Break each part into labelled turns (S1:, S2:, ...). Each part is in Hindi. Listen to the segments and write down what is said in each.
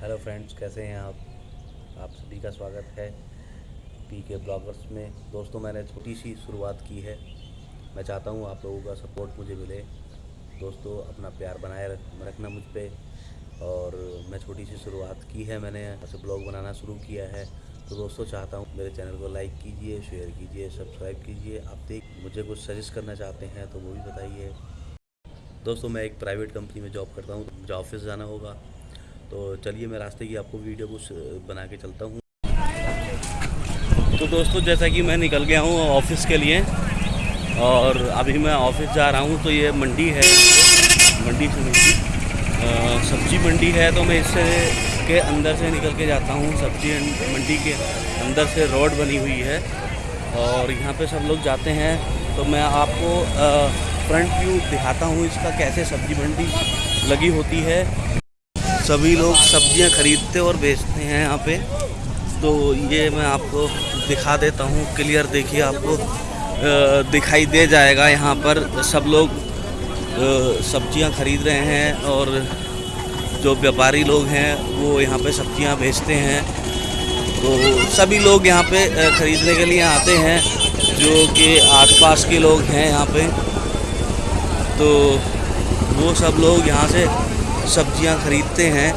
S1: हेलो फ्रेंड्स कैसे हैं आप? आप सभी का स्वागत है पी के ब्लॉगर्स में। दोस्तों, मैंने छोटी सी शुरुआत की है। मैं चाहता हूँ आप लोगों का सपोर्ट मुझे मिले। दोस्तों, अपना प्यार बनाए रख- रखना मुझ पर और मैं छोटी सी शुरुआत की है। मैंने ऐसे ब्लॉग बनाना शुरू किया है। तो दोस्तों, चाहता हूँ मेरे चैनल को लाइक कीजिए, शेयर कीजिए, सब्सक्राइब कीजिए। आप देख, मुझे कुछ सजेस्ट करना चाहते हैं तो वो भी बताइए। दोस्तों, मैं एक प्राइवेट कंपनी में जॉब करता हूँ। मुझे ऑफ़िस जाना होगा। तो चलिए मैं रास्ते की आपको वीडियो कुछ बना के चलता हूँ। तो दोस्तों, जैसा कि मैं निकल गया हूँ ऑफ़िस के लिए, और अभी मैं ऑफ़िस जा रहा हूँ तो ये मंडी है। मंडी से मंडी। सब्ज़ी मंडी है तो मैं इससे के अंदर से निकल के जाता हूँ। सब्ज़ी मंडी के अंदर से रोड बनी हुई है, और यहाँ पे सब लोग जाते हैं। तो मैं आपको फ्रंट व्यू दिखाता हूँ, इसका कैसे सब्ज़ी मंडी लगी होती है। सभी लोग सब्ज़ियाँ खरीदते और बेचते हैं यहाँ पे। तो ये मैं आपको दिखा देता हूँ, क्लियर देखिए आपको दिखाई दे जाएगा यहाँ पर। सब लोग सब्ज़ियाँ खरीद रहे हैं और जो व्यापारी लोग हैं, वो यहाँ पे सब्ज़ियाँ बेचते हैं। तो सभी लोग यहाँ पे खरीदने के लिए आते हैं, जो कि आसपास के लोग हैं यहाँ पे। तो वो सब लोग यहाँ से सब्ज़ियाँ खरीदते हैं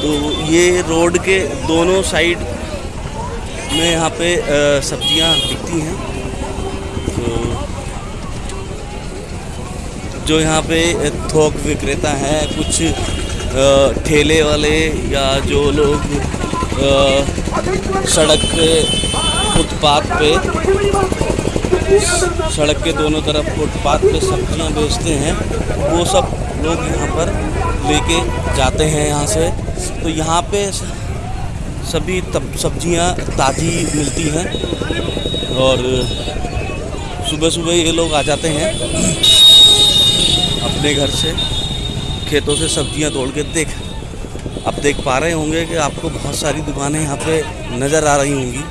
S1: तो ये रोड के दोनों साइड में यहाँ पे सब्ज़ियाँ बिकती हैं। तो जो यहाँ पे थोक विक्रेता हैं, कुछ ठेले वाले या जो लोग सड़क पे, फुटपाथ पे सड़क के दोनों तरफ़ फुटपाथ पे सब्ज़ियाँ बेचते हैं, वो सब लोग यहाँ पर लेके जाते हैं यहाँ से। तो यहाँ पे सभी तब, सब्ज़ियाँ ताज़ी मिलती हैं और सुबह सुबह ये लोग आ जाते हैं अपने घर से, खेतों से सब्ज़ियाँ तोड़ के। देख, आप देख पा रहे होंगे कि आपको बहुत सारी दुकानें यहाँ पे नज़र आ रही होंगी।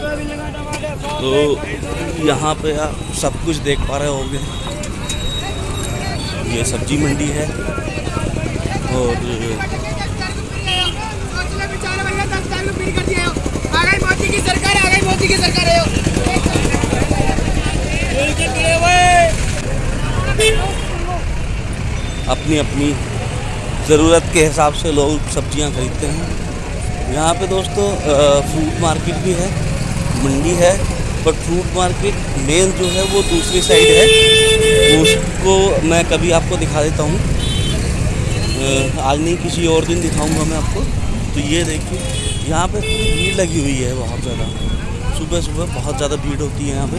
S1: तो यहाँ पे आप सब कुछ देख पा रहे होंगे। ये सब्ज़ी मंडी है और अपनी अपनी ज़रूरत के हिसाब से लोग सब्ज़ियाँ खरीदते हैं। यहाँ पे दोस्तों फ्रूट मार्केट भी है। मंडी है पर फ्रूट मार्केट मेन जो है वो दूसरी साइड है। उसको मैं कभी आपको दिखा देता हूँ। आज नहीं, किसी और दिन दिखाऊँगा मैं आपको। तो ये देखिए, यहाँ पे भीड़ लगी हुई है बहुत ज़्यादा। सुबह सुबह बहुत ज़्यादा भीड़ होती है यहाँ पे।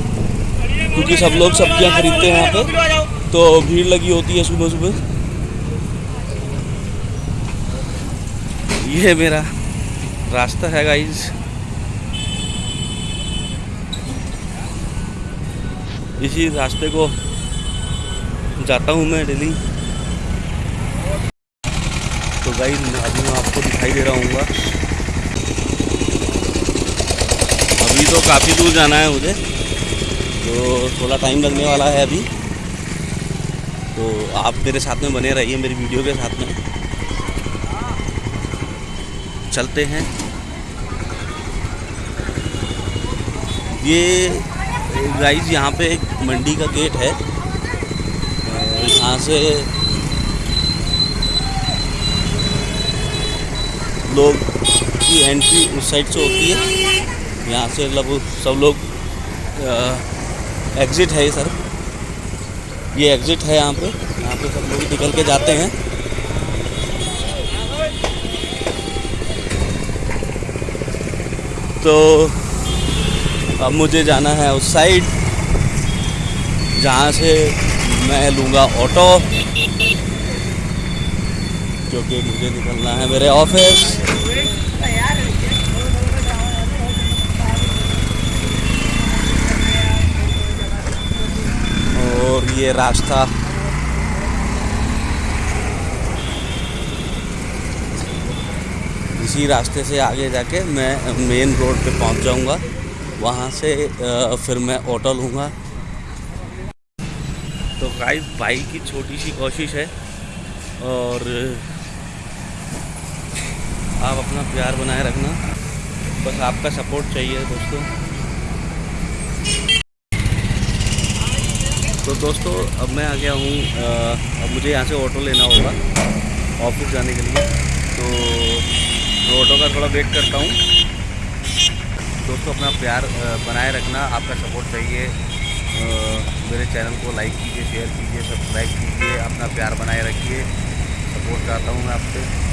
S1: क्योंकि सब लोग सब्ज़ियाँ खरीदते हैं यहाँ पे। तो भीड़ लगी होती है सुबह सुबह। ये मेरा रास्ता है गाइज़ इसी रास्ते को जाता हूँ मैं डेली। तो गाइज़ अभी मैं आपको दिखाई दे रहा हूँ अभी तो काफ़ी दूर जाना है मुझे। तो थोड़ा टाइम लगने वाला है अभी। तो आप मेरे साथ में बने रहिए, मेरी वीडियो के साथ में। चलते हैं। ये गाइज़ यहाँ पे एक मंडी का गेट है। यहाँ से लोग की एंट्री उस साइड से होती है। यहाँ से लगभग सब लोग एग्ज़िट है सर ये एग्ज़िट है यहाँ पे। यहाँ पे सब लोग निकल के जाते हैं। तो अब मुझे जाना है उस साइड जहाँ से मैं लूँगा ऑटो क्योंकि मुझे निकलना है मेरे ऑफ़िस और ये रास्ता। इसी रास्ते से आगे जाके मैं मेन रोड पे पहुँच जाऊँगा। वहाँ से फिर मैं ऑटो लूँगा। तो गाइस भाई की छोटी सी कोशिश है और आप अपना प्यार बनाए रखना। बस आपका सपोर्ट चाहिए दोस्तों। तो दोस्तों, अब मैं आ गया हूँ अब मुझे यहाँ से ऑटो लेना होगा, ऑफ़िस जाने के लिए। तो ऑटो का थोड़ा वेट करता हूँ। दोस्तों, अपना प्यार बनाए रखना। आपका सपोर्ट चाहिए। मेरे चैनल को लाइक कीजिए, शेयर कीजिए, सब्सक्राइब कीजिए, अपना प्यार बनाए रखिए। सपोर्ट चाहता हूँ मैं आपसे।